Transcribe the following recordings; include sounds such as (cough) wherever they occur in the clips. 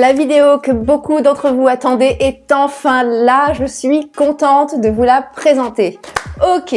La vidéo que beaucoup d'entre vous attendaient est enfin là, je suis contente de vous la présenter. Ok,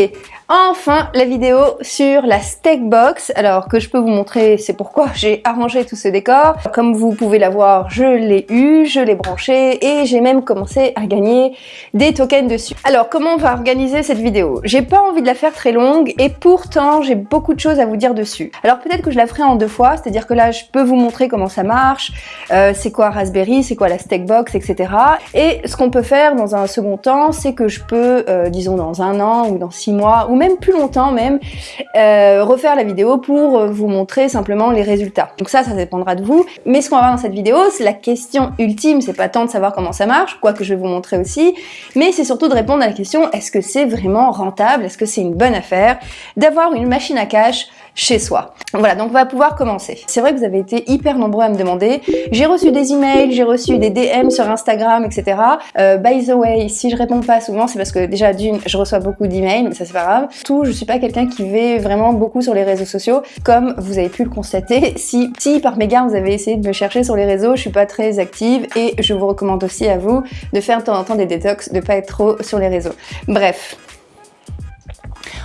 Enfin, la vidéo sur la steak box. Alors, que je peux vous montrer, c'est pourquoi (laughs) j'ai arrangé tout ce décor. Comme vous pouvez la voir, je l'ai eu, je l'ai branché et j'ai même commencé à gagner des tokens dessus. Alors, comment on va organiser cette vidéo? J'ai pas envie de la faire très longue et pourtant, j'ai beaucoup de choses à vous dire dessus. Alors, peut-être que je la ferai en deux fois, c'est-à-dire que là, je peux vous montrer comment ça marche, euh, c'est quoi Raspberry, c'est quoi la steak box, etc. Et ce qu'on peut faire dans un second temps, c'est que je peux, euh, disons dans un an ou dans six mois, ou même plus longtemps même, euh, refaire la vidéo pour vous montrer simplement les résultats. Donc ça, ça dépendra de vous. Mais ce qu'on va voir dans cette vidéo, c'est la question ultime, c'est pas tant de savoir comment ça marche, quoi que je vais vous montrer aussi, mais c'est surtout de répondre à la question, est-ce que c'est vraiment rentable, est-ce que c'est une bonne affaire? D'avoir une machine à cash chez soi. Voilà, donc on va pouvoir commencer. C'est vrai que vous avez été hyper nombreux à me demander. J'ai reçu des emails, j'ai reçu des DM sur Instagram, etc. Euh, by the way, si je réponds pas souvent, c'est parce que déjà d'une, je reçois beaucoup d'emails, mais ça c'est pas grave. Tout, je suis pas quelqu'un qui va vraiment beaucoup sur les réseaux sociaux, comme vous avez pu le constater. Si, par mégarde vous avez essayé de me chercher sur les réseaux, je suis pas très active et je vous recommande aussi à vous de faire de temps en temps des détox, de pas être trop sur les réseaux. Bref,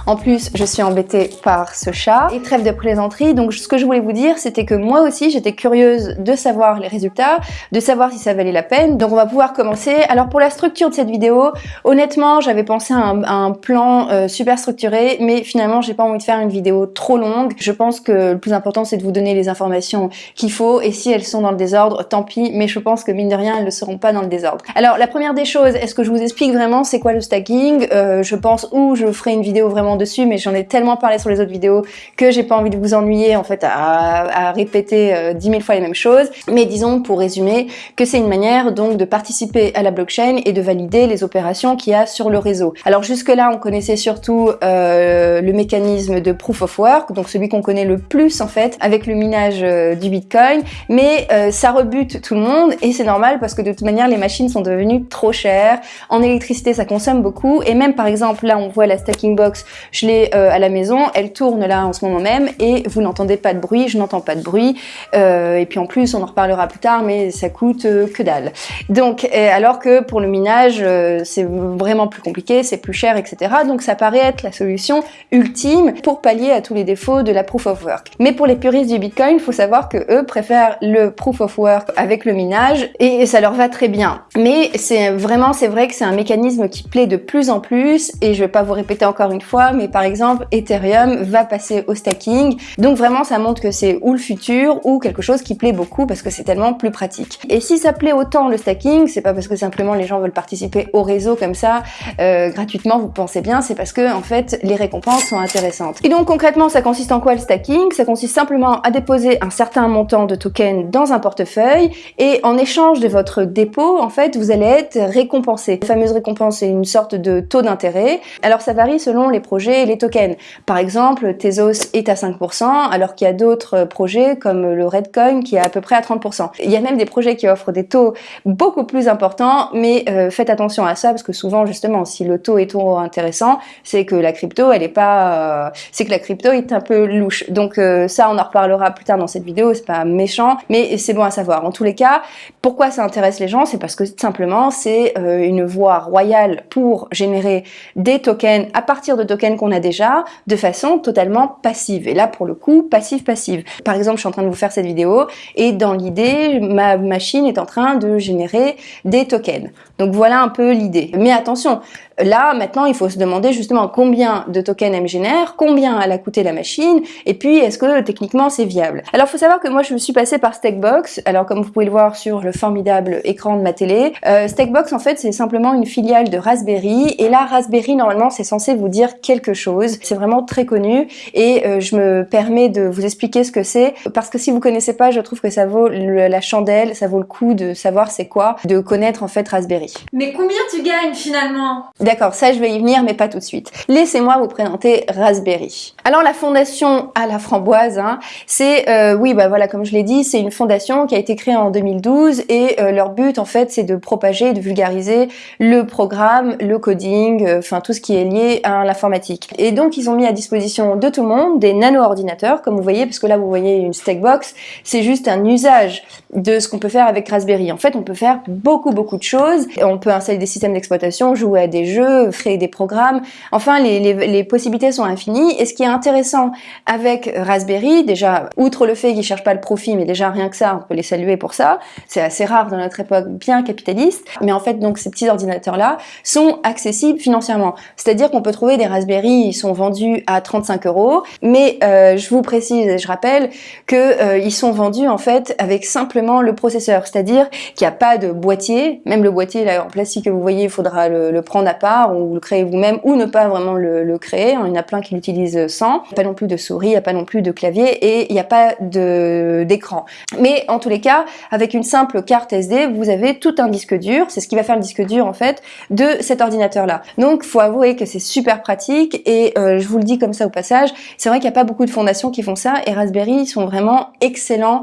en plus, je suis embêtée par ce chat. Et trêve de plaisanterie, donc ce que je voulais vous dire, c'était que moi aussi, j'étais curieuse de savoir les résultats, de savoir si ça valait la peine. Donc on va pouvoir commencer. Alors pour la structure de cette vidéo, honnêtement, j'avais pensé à un, plan euh, super structuré, mais finalement, j'ai pas envie de faire une vidéo trop longue. Je pense que le plus important, c'est de vous donner les informations qu'il faut, et si elles sont dans le désordre, tant pis, mais je pense que mine de rien, elles ne seront pas dans le désordre. Alors la première des choses, est-ce que je vous explique vraiment c'est quoi le stacking? Euh, Je pense où je ferai une vidéo vraiment dessus, mais j'en ai tellement parlé sur les autres vidéos que j'ai pas envie de vous ennuyer en fait à, répéter euh, dix 10 fois les mêmes choses. Mais disons pour résumer que c'est une manière donc de participer à la blockchain et de valider les opérations qu'il y a sur le réseau. Alors jusque là on connaissait surtout euh, le mécanisme de proof of work, donc celui qu'on connaît le plus en fait avec le minage euh, du bitcoin, mais ça rebute tout le monde et c'est normal parce que de toute manière les machines sont devenues trop chères. En électricité ça consomme beaucoup et même par exemple là on voit la stacking box je l'ai euh, à la maison, elle tourne là en ce moment même et vous n'entendez pas de bruit, je n'entends pas de bruit. Euh, et puis en plus, on en reparlera plus tard, mais ça coûte euh, que dalle. Donc, alors que pour le minage, c'est vraiment plus compliqué, c'est plus cher, etc. Donc ça paraît être la solution ultime pour pallier à tous les défauts de la proof of work. Mais pour les puristes du Bitcoin, il faut savoir que eux préfèrent le proof of work avec le minage et ça leur va très bien. Mais c'est vraiment, c'est vrai que c'est un mécanisme qui plaît de plus en plus et je vais pas vous répéter encore une fois, mais par exemple Ethereum va passer au stacking. Donc vraiment ça montre que c'est ou le futur ou quelque chose qui plaît beaucoup parce que c'est tellement plus pratique. Et si ça plaît autant le stacking, c'est pas parce que simplement les gens veulent participer au réseau comme ça euh, gratuitement, vous pensez bien, c'est parce que en fait les récompenses sont intéressantes. Et donc concrètement ça consiste en quoi le stacking Ça consiste simplement à déposer un certain montant de tokens dans un portefeuille et en échange de votre dépôt, en fait, vous allez être récompensé. La fameuse récompense, c'est une sorte de taux d'intérêt. Alors ça varie selon les projets les tokens. Par exemple, Tezos est à 5%, alors qu'il y a d'autres projets comme le Redcoin qui est à peu près à 30%. Il y a même des projets qui offrent des taux beaucoup plus importants, mais euh, faites attention à ça parce que souvent, justement, si le taux est trop intéressant, c'est que la crypto, elle est pas, euh, c'est que la crypto est un peu louche. Donc euh, ça, on en reparlera plus tard dans cette vidéo. C'est pas méchant, mais c'est bon à savoir. En tous les cas, pourquoi ça intéresse les gens, c'est parce que simplement, c'est une voie royale pour générer des tokens à partir de tokens qu'on on a déjà de façon totalement passive. Et là, pour le coup, passive-passive. Par exemple, je suis en train de vous faire cette vidéo et dans l'idée, ma machine est en train de générer des tokens. Donc voilà un peu l'idée. Mais attention, Là, maintenant, il faut se demander justement combien de tokens elle me génère, combien elle a coûté la machine, et puis est-ce que techniquement c'est viable? Alors, faut savoir que moi, je me suis passée par Stackbox. Alors, comme vous pouvez le voir sur le formidable écran de ma télé, euh, en fait, c'est simplement une filiale de Raspberry. Et là, Raspberry, normalement, c'est censé vous dire quelque chose. C'est vraiment très connu, et euh, je me permets de vous expliquer ce que c'est, parce que si vous connaissez pas, je trouve que ça vaut la chandelle, ça vaut le coup de savoir c'est quoi, de connaître en fait Raspberry. Mais combien tu gagnes finalement? D'accord, ça je vais y venir, mais pas tout de suite. Laissez-moi vous présenter Raspberry. Alors la fondation à la framboise, hein, c'est, euh, oui, bah voilà, comme je l'ai dit, c'est une fondation qui a été créée en 2012 et euh, leur but en fait, c'est de propager, de vulgariser le programme, le coding, enfin tout ce qui est lié à l'informatique Et donc ils ont mis à disposition de tout le monde des nano-ordinateurs, comme vous voyez, parce que là vous voyez une Stackbox, c'est juste un usage de ce qu'on peut faire avec Raspberry. En fait, on peut faire beaucoup beaucoup de choses. On peut installer des systèmes d'exploitation, jouer à des jeux, créer des programmes. Enfin, les, les, les, possibilités sont infinies. Et ce qui est intéressant avec Raspberry, déjà, outre le fait qu'ils cherchent pas le profit, mais déjà rien que ça, on peut les saluer pour ça. C'est assez rare dans notre époque bien capitaliste. Mais en fait, donc ces petits ordinateurs-là sont accessibles financièrement. C'est-à-dire qu'on peut trouver des Raspberry, ils sont vendus à 35 euros. Mais euh, je vous précise et je rappelle que euh, ils sont vendus en fait avec simplement le processeur. C'est-à-dire qu'il n'y a pas de boîtier. Même le boîtier là en plastique que vous voyez, il faudra le, prendre à part ou le créer vous-même ou ne pas vraiment le, le créer. Il y en a plein qui l'utilisent sans. Il n'y a pas non plus de souris, il n'y a pas non plus de clavier et il n'y a pas d'écran. Mais en tous les cas, avec une simple carte SD, vous avez tout un disque dur. C'est ce qui va faire le disque dur en fait de cet ordinateur là. Donc faut avouer que c'est super pratique et euh, je vous le dis comme ça au passage, c'est vrai qu'il n'y a pas beaucoup de fondations qui font ça et Raspberry sont vraiment excellents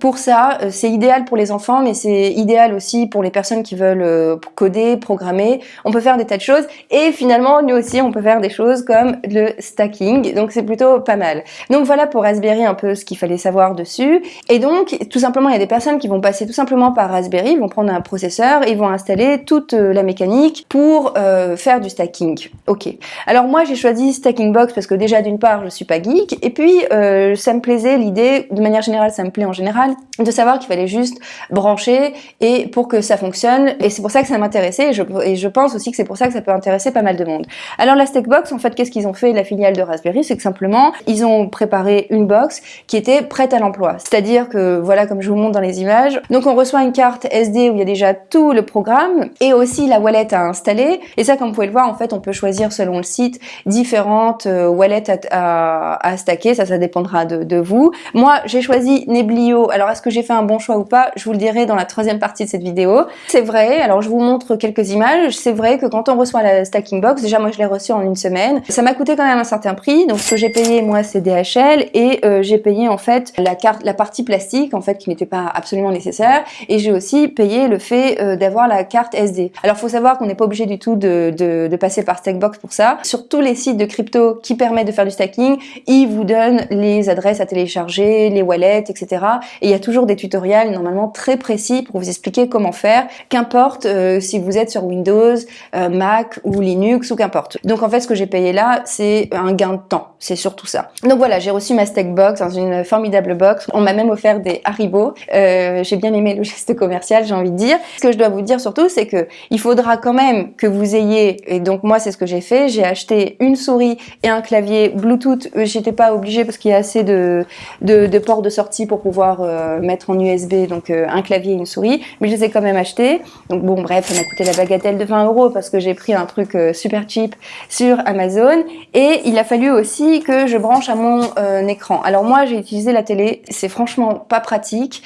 pour ça, euh, c'est idéal pour les enfants, mais c'est idéal aussi pour les personnes qui veulent euh, coder, programmer. On peut faire des tas de choses. Et finalement, nous aussi, on peut faire des choses comme le stacking. Donc, c'est plutôt pas mal. Donc, voilà pour Raspberry un peu ce qu'il fallait savoir dessus. Et donc, tout simplement, il y a des personnes qui vont passer tout simplement par Raspberry, vont prendre un processeur, ils vont installer toute euh, la mécanique pour faire du stacking. Ok. Alors, moi, j'ai choisi Stacking Box parce que déjà, d'une part, je suis pas geek. Et puis, ça me plaisait l'idée, de manière générale, ça me plaît en général, de savoir qu'il fallait juste brancher et pour que ça fonctionne. Et c'est pour ça que ça m'intéressait et je, pense aussi que c'est pour ça que ça peut intéresser pas mal de monde. Alors la Stackbox, en fait, qu'est-ce qu'ils ont fait, la filiale de Raspberry? C'est que simplement, ils ont préparé une box qui était prête à l'emploi. C'est-à-dire que, voilà, comme je vous montre dans les images, donc on reçoit une carte SD où il y a déjà tout le programme et aussi la wallet à installer. Et ça, comme vous pouvez le voir, en fait, on peut choisir selon le site différentes euh, wallets à, stacker. Ça, ça dépendra de vous. Moi, j'ai choisi Neblio. Alors, est-ce que j'ai fait un bon choix ou pas? Je vous le dirai dans la troisième partie de cette vidéo. C'est vrai, alors je vous montre quelques images. C'est vrai que quand on reçoit la stacking box, déjà moi je l'ai reçue en une semaine, ça m'a coûté quand même un certain prix. Donc ce que j'ai payé moi c'est DHL et euh, j'ai payé en fait la carte, la partie plastique en fait qui n'était pas absolument nécessaire et j'ai aussi payé le fait euh, d'avoir la carte SD. Alors faut savoir qu'on n'est pas obligé du tout de, passer par Stackbox pour ça. Sur tous les sites de crypto qui permettent de faire du stacking, ils vous donnent les adresses à télécharger, les wallets, etc. Et il y a toujours des tutoriels normalement très précis pour vous expliquer comment faire, qu'importe euh, si vous êtes sur Windows, euh, Mac ou Linux ou qu'importe. Donc en fait ce que j'ai payé là c'est un gain de temps, c'est surtout ça. Donc voilà j'ai reçu ma Stackbox dans une formidable box, on m'a même offert des Haribo, euh, j'ai bien aimé le geste commercial j'ai envie de dire. Ce que je dois vous dire surtout c'est que il faudra quand même que vous ayez, et donc moi c'est ce que j'ai fait, j'ai acheté une souris et un clavier Bluetooth, j'étais pas obligée parce qu'il y a assez de, de, de ports de sortie pour pouvoir mettre en USB, donc euh, un clavier et une souris, mais je les ai quand même achetés. Donc bon, bref, ça m'a coûté la bagatelle de 20 euros parce que j'ai pris un truc euh, super cheap sur Amazon. Et il a fallu aussi que je branche à mon euh, écran. Alors moi, j'ai utilisé la télé, c'est franchement pas pratique.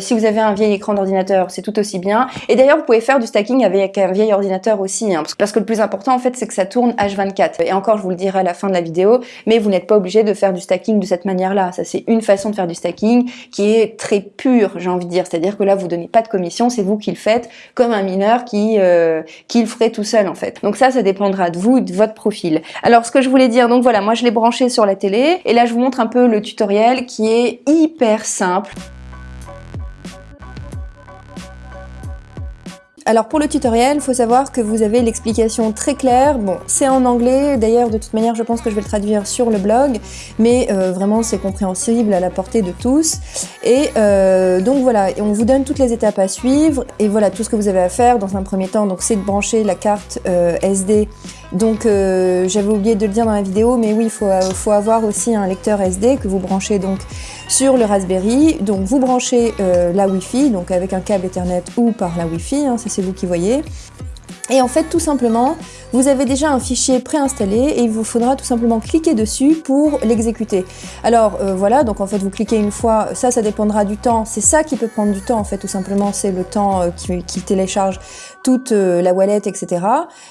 si vous avez un vieil écran d'ordinateur, c'est tout aussi bien. Et d'ailleurs, vous pouvez faire du stacking avec un vieil ordinateur aussi, hein, parce que le plus important, en fait, c'est que ça tourne H24. Et encore, je vous le dirai à la fin de la vidéo, mais vous n'êtes pas obligé de faire du stacking de cette manière-là. Ça, c'est une façon de faire du stacking qui est très pur, j'ai envie de dire. C'est-à-dire que là, vous donnez pas de commission, c'est vous qui le faites, comme un mineur qui, euh, qui le ferait tout seul en fait. Donc ça, ça dépendra de vous de votre profil. Alors ce que je voulais dire, donc voilà, moi je l'ai branché sur la télé, et là je vous montre un peu le tutoriel qui est hyper simple. Alors pour le tutoriel, faut savoir que vous avez l'explication très claire. Bon, c'est en anglais, d'ailleurs de toute manière je pense que je vais le traduire sur le blog, mais euh, vraiment c'est compréhensible à la portée de tous. Et euh, donc voilà, on vous donne toutes les étapes à suivre, et voilà tout ce que vous avez à faire dans un premier temps, donc c'est de brancher la carte euh, SD donc euh, j'avais oublié de le dire dans la vidéo, mais oui, il faut, faut, avoir aussi un lecteur SD que vous branchez donc sur le Raspberry. Donc vous branchez euh, la Wi-Fi, donc avec un câble Ethernet ou par la Wi-Fi, hein, ça c'est vous qui voyez. Et en fait, tout simplement, vous avez déjà un fichier préinstallé et il vous faudra tout simplement cliquer dessus pour l'exécuter. Alors euh, voilà, donc en fait vous cliquez une fois, ça, ça dépendra du temps. C'est ça qui peut prendre du temps en fait, tout simplement, c'est le temps euh, qui, télécharge toute la wallet, etc.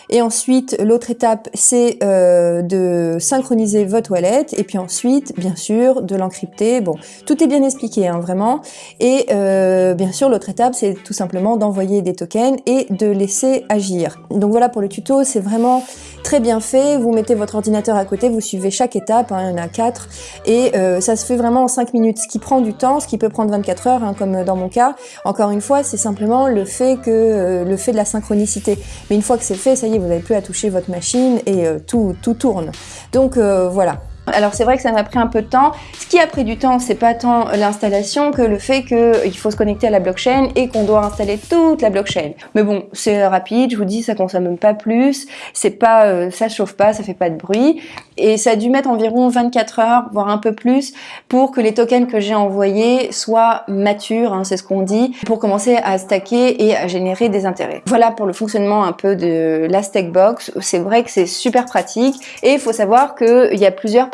Et ensuite, l'autre étape, c'est de synchroniser votre wallet et puis ensuite, bien sûr, de l'encrypter. Bon, tout est bien expliqué, hein, vraiment. Et bien sûr, l'autre étape, c'est tout simplement d'envoyer des tokens et de laisser agir. Donc voilà pour le tuto, c'est vraiment très bien fait. Vous mettez votre ordinateur à côté, vous suivez chaque étape, hein, il y en a quatre, et euh, ça se fait vraiment en 5 minutes, ce qui prend du temps, ce qui peut prendre 24 heures, hein, comme dans mon cas. Encore une fois, c'est simplement le fait que euh, le fait de la synchronicité. Mais une fois que c'est fait, ça y est, vous n'avez plus à toucher votre machine et euh, tout, tout tourne. Donc voilà. Alors c'est vrai que ça m'a pris un peu de temps. Ce qui a pris du temps, c'est pas tant l'installation que le fait qu'il faut se connecter à la blockchain et qu'on doit installer toute la blockchain. Mais bon, c'est rapide, je vous dis, ça consomme pas plus, c'est pas, euh, ça chauffe pas, ça fait pas de bruit. Et ça a dû mettre environ 24 heures, voire un peu plus, pour que les tokens que j'ai envoyés soient matures, hein, c'est ce qu'on dit, pour commencer à stacker et à générer des intérêts. Voilà pour le fonctionnement un peu de la Stackbox. C'est vrai que c'est super pratique et il faut savoir qu'il y a plusieurs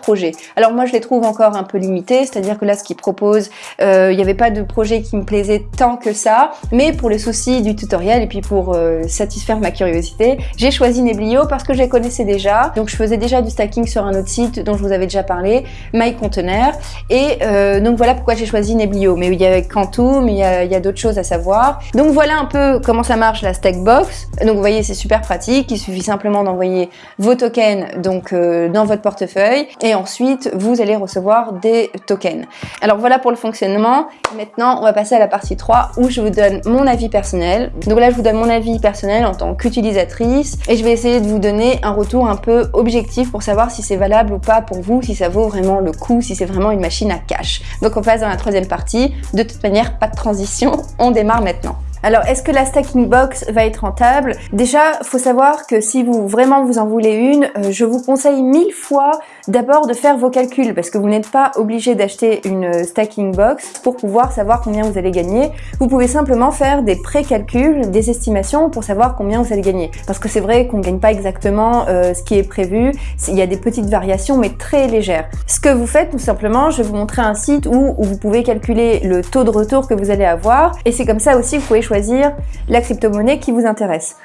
alors moi je les trouve encore un peu limités, c'est-à-dire que là ce qu'ils proposent, euh, il n'y avait pas de projet qui me plaisait tant que ça, mais pour les soucis du tutoriel et puis pour euh, satisfaire ma curiosité, j'ai choisi Neblio parce que je les connaissais déjà, donc je faisais déjà du stacking sur un autre site dont je vous avais déjà parlé, MyContainer, et euh, donc voilà pourquoi j'ai choisi Neblio, mais il y a Quantum, il y a, d'autres choses à savoir. Donc voilà un peu comment ça marche la Stackbox, donc vous voyez c'est super pratique, il suffit simplement d'envoyer vos tokens donc dans votre portefeuille et ensuite vous allez recevoir des tokens. Alors voilà pour le fonctionnement. Maintenant, on va passer à la partie 3 où je vous donne mon avis personnel. Donc là, je vous donne mon avis personnel en tant qu'utilisatrice et je vais essayer de vous donner un retour un peu objectif pour savoir si c'est valable ou pas pour vous, si ça vaut vraiment le coup, si c'est vraiment une machine à cash. Donc on passe dans la troisième partie. De toute manière, pas de transition, on démarre maintenant. Alors, est-ce que la stacking box va être rentable? Déjà, faut savoir que si vous vraiment vous en voulez une, euh, je vous conseille mille fois d'abord de faire vos calculs parce que vous n'êtes pas obligé d'acheter une stacking box pour pouvoir savoir combien vous allez gagner. Vous pouvez simplement faire des pré-calculs, des estimations pour savoir combien vous allez gagner. Parce que c'est vrai qu'on ne gagne pas exactement euh, ce qui est prévu. Il y a des petites variations mais très légères. Ce que vous faites tout simplement, je vais vous montrer un site où, vous pouvez calculer le taux de retour que vous allez avoir et c'est comme ça aussi que vous pouvez choisir choisir la crypto-monnaie qui vous intéresse.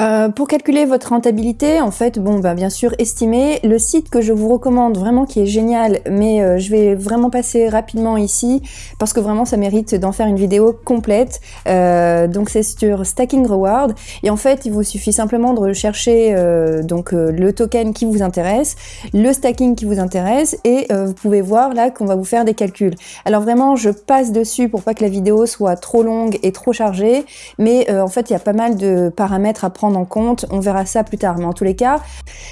Euh, pour calculer votre rentabilité, en fait, bon, ben, bien sûr, estimez le site que je vous recommande vraiment qui est génial, mais euh, je vais vraiment passer rapidement ici parce que vraiment ça mérite d'en faire une vidéo complète. Euh, donc c'est sur Stacking Reward et en fait, il vous suffit simplement de rechercher donc le token qui vous intéresse, le stacking qui vous intéresse et vous pouvez voir là qu'on va vous faire des calculs. Alors vraiment, je passe dessus pour pas que la vidéo soit trop longue et trop chargée, mais en fait, il y a pas mal de paramètres à prendre en compte. On verra ça plus tard. Mais en tous les cas,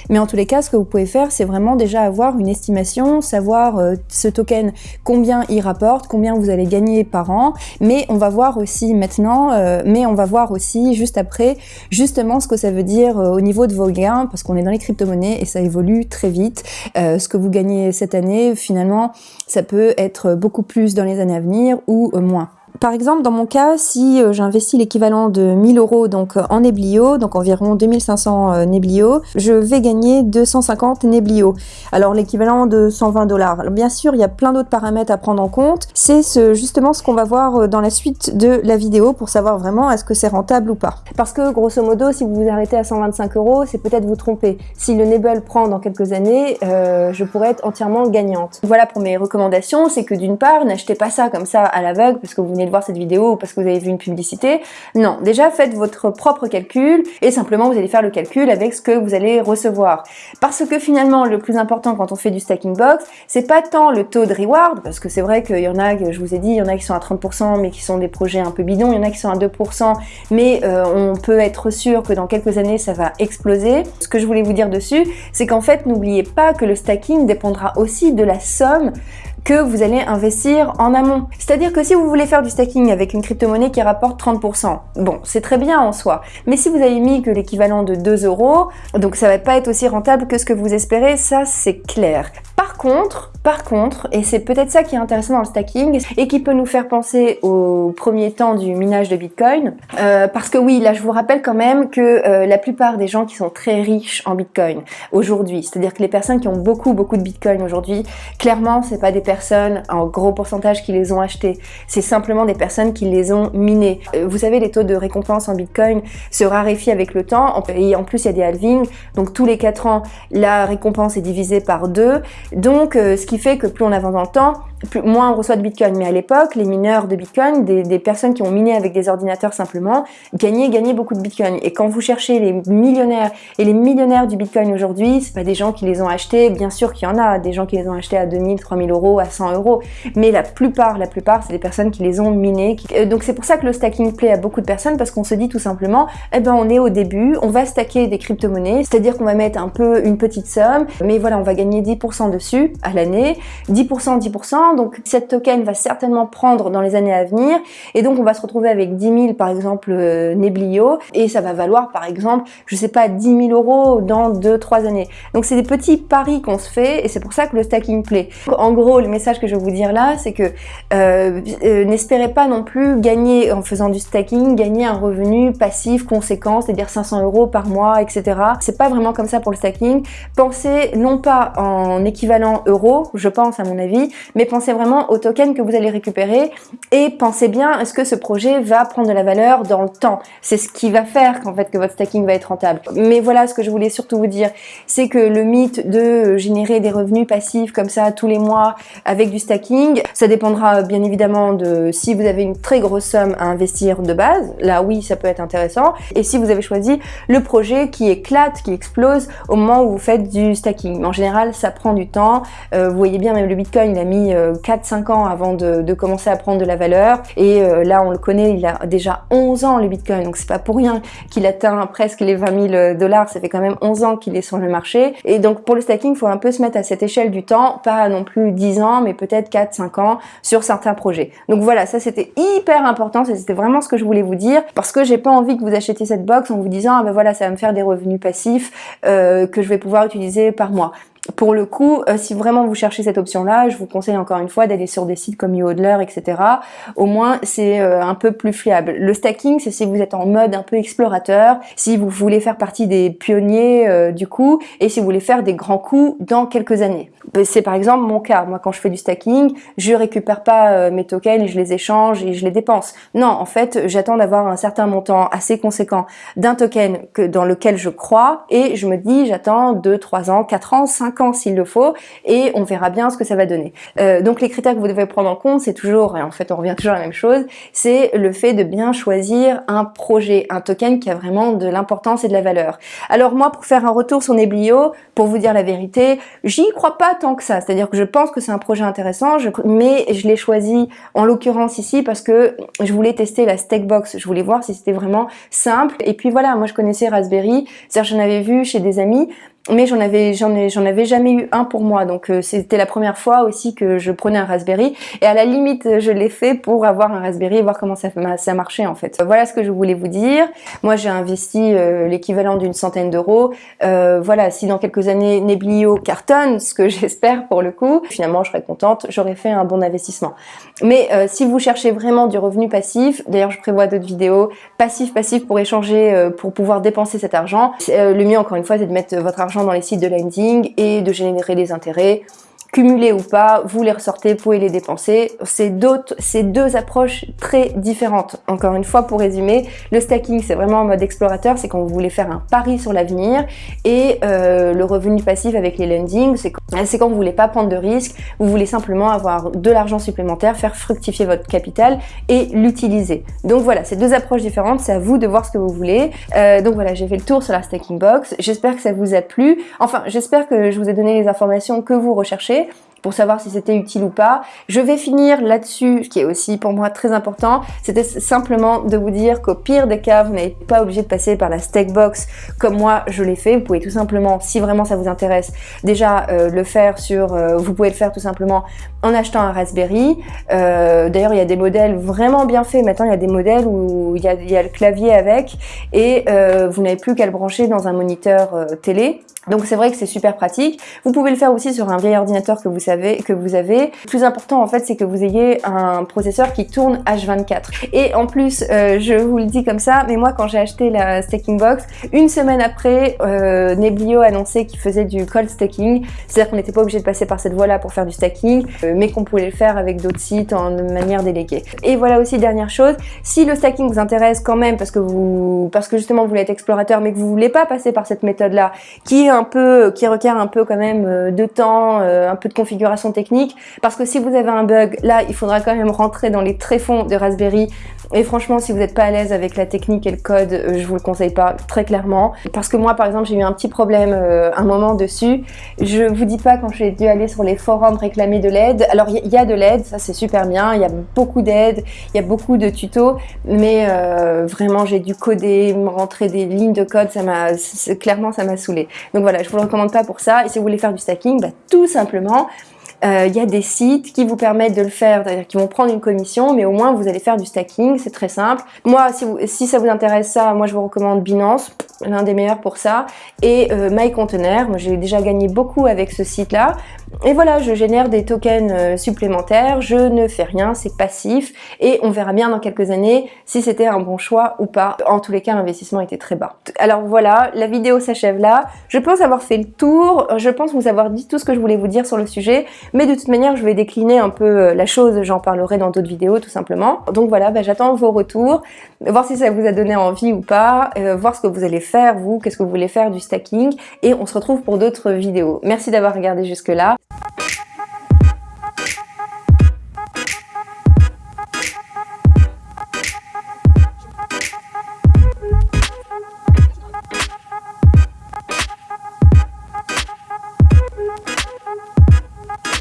mais en tous les cas, ce que vous pouvez faire, c'est vraiment déjà avoir une estimation, savoir euh, ce token combien il rapporte, combien vous allez gagner par an. Mais on va voir aussi maintenant, euh, mais on va voir aussi juste après, justement ce que ça veut dire euh, au niveau de vos gains, parce qu'on est dans les crypto-monnaies et ça évolue très vite. ce que vous gagnez cette année, finalement, ça peut être beaucoup plus dans les années à venir ou moins. Par exemple, dans mon cas, si euh, j'investis l'équivalent de 1000 euros donc euh, en Neblio, donc environ 2500 euh, Neblio, je vais gagner 250 Neblio. Alors l'équivalent de 120 dollars. Bien sûr, il y a plein d'autres paramètres à prendre en compte. C'est ce, justement ce qu'on va voir dans la suite de la vidéo pour savoir vraiment est-ce que c'est rentable ou pas. Parce que grosso modo, si vous vous arrêtez à 125 euros, c'est peut-être vous tromper. Si le Nebel prend dans quelques années, je pourrais être entièrement gagnante. Voilà pour mes recommandations, c'est que d'une part, n'achetez pas ça comme ça à l'aveugle parce que vous venez voir cette vidéo ou parce que vous avez vu une publicité. Non, déjà faites votre propre calcul et simplement vous allez faire le calcul avec ce que vous allez recevoir. Parce que finalement, le plus important quand on fait du stacking box, c'est pas tant le taux de reward, parce que c'est vrai qu'il y en a, je vous ai dit, il y en a qui sont à 30%, mais qui sont des projets un peu bidons, il y en a qui sont à 2%, mais euh, on peut être sûr que dans quelques années, ça va exploser. Ce que je voulais vous dire dessus, c'est qu'en fait, n'oubliez pas que le stacking dépendra aussi de la somme que vous allez investir en amont. C'est-à-dire que si vous voulez faire du stacking avec une crypto-monnaie qui rapporte 30%, bon, c'est très bien en soi. Mais si vous avez mis que l'équivalent de 2 euros, donc ça va pas être aussi rentable que ce que vous espérez, ça c'est clair. Par contre, par contre, et c'est peut-être ça qui est intéressant dans le stacking et qui peut nous faire penser au premier temps du minage de Bitcoin, euh, parce que oui, là je vous rappelle quand même que euh, la plupart des gens qui sont très riches en Bitcoin aujourd'hui, c'est-à-dire que les personnes qui ont beaucoup beaucoup de Bitcoin aujourd'hui, clairement c'est pas des personnes en gros pourcentage qui les ont achetés, c'est simplement des personnes qui les ont minés. Euh, vous savez, les taux de récompense en Bitcoin se raréfient avec le temps, et en plus il y a des halvings, donc tous les 4 ans la récompense est divisée par 2, donc ce qui fait que plus on avance dans le temps, plus, moins on reçoit de Bitcoin. Mais à l'époque, les mineurs de Bitcoin, des, personnes qui ont miné avec des ordinateurs simplement, gagnaient, gagnaient beaucoup de Bitcoin. Et quand vous cherchez les millionnaires et les millionnaires du Bitcoin aujourd'hui, c'est pas des gens qui les ont achetés, bien sûr qu'il y en a, des gens qui les ont achetés à 2000, 3000 euros, à 100 euros. Mais la plupart, la plupart, c'est des personnes qui les ont minés. Euh, donc c'est pour ça que le stacking plaît à beaucoup de personnes parce qu'on se dit tout simplement, eh ben on est au début, on va stacker des crypto-monnaies, c'est-à-dire qu'on va mettre un peu une petite somme, mais voilà, on va gagner 10% dessus à l'année, 10%, 10%, donc cette token va certainement prendre dans les années à venir, et donc on va se retrouver avec 10 000 par exemple euh, Neblio, et ça va valoir par exemple, je sais pas, 10 000 euros dans 2-3 années. Donc c'est des petits paris qu'on se fait, et c'est pour ça que le stacking plaît. En gros, le message que je vais vous dire là, c'est que euh, euh, n'espérez pas non plus gagner en faisant du stacking, gagner un revenu passif conséquent, c'est-à-dire 500 euros par mois, etc. C'est pas vraiment comme ça pour le stacking. Pensez non pas en équivalent euro, je pense à mon avis, mais pensez vraiment au token que vous allez récupérer et pensez bien, est-ce que ce projet va prendre de la valeur dans le temps C'est ce qui va faire qu'en fait que votre stacking va être rentable. Mais voilà ce que je voulais surtout vous dire, c'est que le mythe de générer des revenus passifs comme ça tous les mois avec du stacking, ça dépendra bien évidemment de si vous avez une très grosse somme à investir de base, là oui ça peut être intéressant, et si vous avez choisi le projet qui éclate, qui explose au moment où vous faites du stacking. En général ça prend du temps, euh, vous voyez bien même le Bitcoin il a mis euh, 4-5 ans avant de, commencer à prendre de la valeur. Et euh, là, on le connaît, il a déjà 11 ans le Bitcoin. Donc c'est pas pour rien qu'il atteint presque les 20 000 dollars. Ça fait quand même 11 ans qu'il est sur le marché. Et donc pour le stacking, il faut un peu se mettre à cette échelle du temps, pas non plus 10 ans, mais peut-être 4-5 ans sur certains projets. Donc voilà, ça c'était hyper important. C'était vraiment ce que je voulais vous dire parce que j'ai pas envie que vous achetiez cette box en vous disant ah ben voilà, ça va me faire des revenus passifs euh, que je vais pouvoir utiliser par mois pour le coup, euh, si vraiment vous cherchez cette option-là, je vous conseille encore une fois d'aller sur des sites comme eHodler, etc. Au moins, c'est euh, un peu plus fiable. Le stacking, c'est si vous êtes en mode un peu explorateur, si vous voulez faire partie des pionniers euh, du coup, et si vous voulez faire des grands coups dans quelques années. C'est par exemple mon cas. Moi, quand je fais du stacking, je récupère pas mes tokens je les échange et je les dépense. Non, en fait, j'attends d'avoir un certain montant assez conséquent d'un token que dans lequel je crois, et je me dis, j'attends 2, 3 ans, 4 ans, 5 s'il le faut et on verra bien ce que ça va donner. Euh, donc les critères que vous devez prendre en compte, c'est toujours, et en fait on revient toujours à la même chose, c'est le fait de bien choisir un projet, un token qui a vraiment de l'importance et de la valeur. Alors moi, pour faire un retour sur Neblio, pour vous dire la vérité, j'y crois pas tant que ça. C'est-à-dire que je pense que c'est un projet intéressant, mais je l'ai choisi en l'occurrence ici parce que je voulais tester la Stackbox. Je voulais voir si c'était vraiment simple. Et puis voilà, moi je connaissais Raspberry, c'est-à-dire j'en avais vu chez des amis, mais j'en avais j'en j'en jamais eu un pour moi. Donc euh, c'était la première fois aussi que je prenais un Raspberry. Et à la limite je l'ai fait pour avoir un Raspberry et voir comment ça ça marchait en fait. Voilà ce que je voulais vous dire. Moi j'ai investi euh, l'équivalent d'une centaine d'euros. Euh, voilà si dans quelques années Neblio cartonne ce que (laughs) j'espère pour le coup finalement je serais contente. J'aurais fait un bon investissement. Mais si vous cherchez vraiment du revenu passif d'ailleurs je prévois d'autres vidéos. Passif passif pour échanger pour pouvoir dépenser cet argent. Le mieux encore une fois c'est de mettre votre argent dans les sites de lending et de générer des intérêts cumulés ou pas, vous les ressortez, vous pouvez les dépenser. C'est deux approches très différentes. Encore une fois, pour résumer, le stacking, c'est vraiment en mode explorateur, c'est quand vous voulez faire un pari sur l'avenir, et euh, le revenu passif avec les lending, c'est quand, quand vous voulez pas prendre de risques, vous voulez simplement avoir de l'argent supplémentaire, faire fructifier votre capital et l'utiliser. Donc voilà, c'est deux approches différentes, c'est à vous de voir ce que vous voulez. Euh, donc voilà, j'ai fait le tour sur la stacking box. J'espère que ça vous a plu. Enfin, j'espère que je vous ai donné les informations que vous recherchez pour savoir si c'était utile ou pas. Je vais finir là-dessus, ce qui est aussi pour moi très important, c'était simplement de vous dire qu'au pire des cas, vous n'êtes pas obligé de passer par la Stackbox comme moi je l'ai fait. Vous pouvez tout simplement, si vraiment ça vous intéresse, déjà euh, le faire sur, euh, vous pouvez le faire tout simplement en achetant un Raspberry. Euh, d'ailleurs, il y a des modèles vraiment bien faits. Maintenant, il y a des modèles où il y a, il y a le clavier avec et vous n'avez plus qu'à le brancher dans un moniteur télé. Donc c'est vrai que c'est super pratique. Vous pouvez le faire aussi sur un vieil ordinateur que vous que vous avez. Le plus important en fait c'est que vous ayez un processeur qui tourne H24. Et en plus, euh, je vous le dis comme ça, mais moi quand j'ai acheté la stacking box, une semaine après, euh, Neblio a annoncé qu'il faisait du cold stacking, c'est-à-dire qu'on n'était pas obligé de passer par cette voie-là pour faire du stacking, euh, mais qu'on pouvait le faire avec d'autres sites en manière déléguée. Et voilà aussi dernière chose, si le stacking vous intéresse quand même parce que vous, parce que justement vous voulez être explorateur, mais que vous voulez pas passer par cette méthode-là, qui est un peu, qui requiert un peu quand même euh, de temps, un peu de configuration technique, parce que si vous avez un bug, là, il faudra quand même rentrer dans les tréfonds de Raspberry et franchement, si vous n'êtes pas à l'aise avec la technique et le code, euh, je vous le conseille pas très clairement. Parce que moi, par exemple, j'ai eu un petit problème un moment dessus. Je vous dis pas quand j'ai dû aller sur les forums réclamer de l'aide. Alors, il y, a de l'aide, ça c'est super bien. Il y a beaucoup d'aide, il y a beaucoup de tutos. Mais vraiment, j'ai dû coder, rentrer des lignes de code. Ça m'a clairement, ça m'a saoulé. Donc voilà, je vous le recommande pas pour ça. Et si vous voulez faire du stacking, bah, tout simplement, il euh, y a des sites qui vous permettent de le faire, c'est-à-dire qui vont prendre une commission, mais au moins vous allez faire du stacking, c'est très simple. Moi, si ça vous intéresse ça, moi je vous recommande Binance, l'un des meilleurs pour ça, et euh, MyContainer, moi j'ai déjà gagné beaucoup avec ce site-là. Et voilà, je génère des tokens euh, supplémentaires, je ne fais rien, c'est passif, et on verra bien dans quelques années si c'était un bon choix ou pas. En tous les cas, l'investissement était très bas. Alors voilà, la vidéo s'achève là. Je pense avoir fait le tour, je pense vous avoir dit tout ce que je voulais vous dire sur le sujet. Mais de toute manière, je vais décliner un peu euh, la chose, j'en parlerai dans d'autres vidéos tout simplement. Donc voilà, bah, j'attends vos retours, voir si ça vous a donné envie ou pas, euh, voir ce que vous allez faire vous, qu'est-ce que vous voulez faire du stacking, et on se retrouve pour d'autres vidéos. Merci d'avoir regardé jusque là,